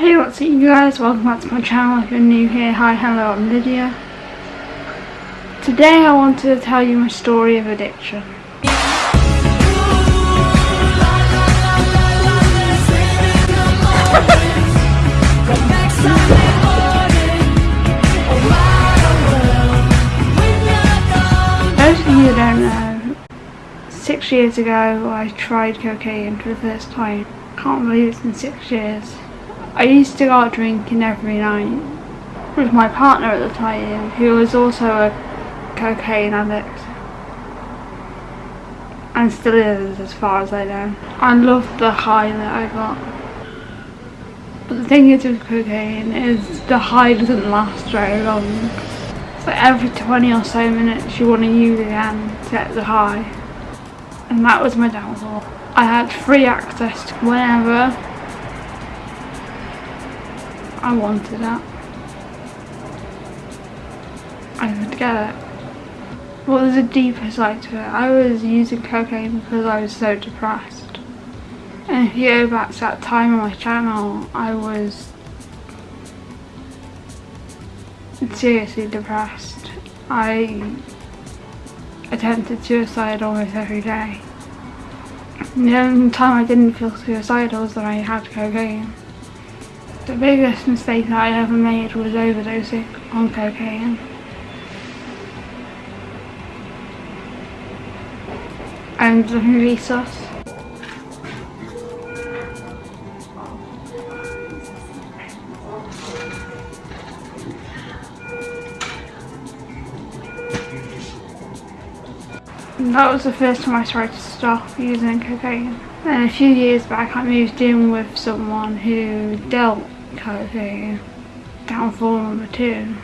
Hey what's up you guys, welcome back to my channel if you're new here, hi hello I'm Lydia. Today I wanted to tell you my story of addiction. Those of you don't know, six years ago I tried cocaine for the first time. Can't believe it's been six years. I used to go out drinking every night with my partner at the time who was also a cocaine addict and still is as far as I know. I loved the high that I got. But the thing is with cocaine is the high doesn't last very long. So every 20 or so minutes you want to use again to get the high. And that was my downfall. I had free access to whenever I wanted it. I could get it. Well, there's a deeper side to it. I was using cocaine because I was so depressed. And if you go back to that time on my channel, I was seriously depressed. I attempted suicide almost every day. The only time I didn't feel suicidal was that I had cocaine. The biggest mistake that I ever made was overdosing on cocaine. And the movie Sus. That was the first time I tried to stop using cocaine. And a few years back I moved in with someone who dealt cocaine. Downfall number two.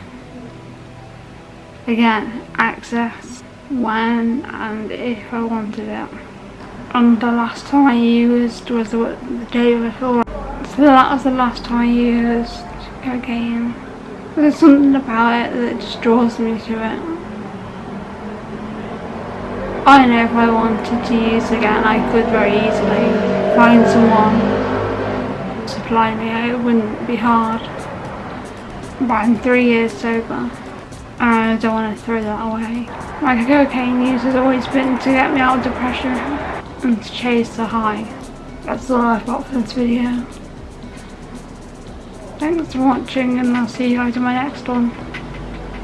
Again, access when and if I wanted it. And the last time I used was the, the day before. So that was the last time I used cocaine. There's something about it that just draws me to it. I don't know if I wanted to use again I could very easily find someone supply me, it wouldn't be hard. But I'm three years sober and I don't want to throw that away. My cocaine use has always been to get me out of depression and to chase the high. That's all I've got for this video. Thanks for watching and I'll see you guys in my next one.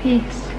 Peace.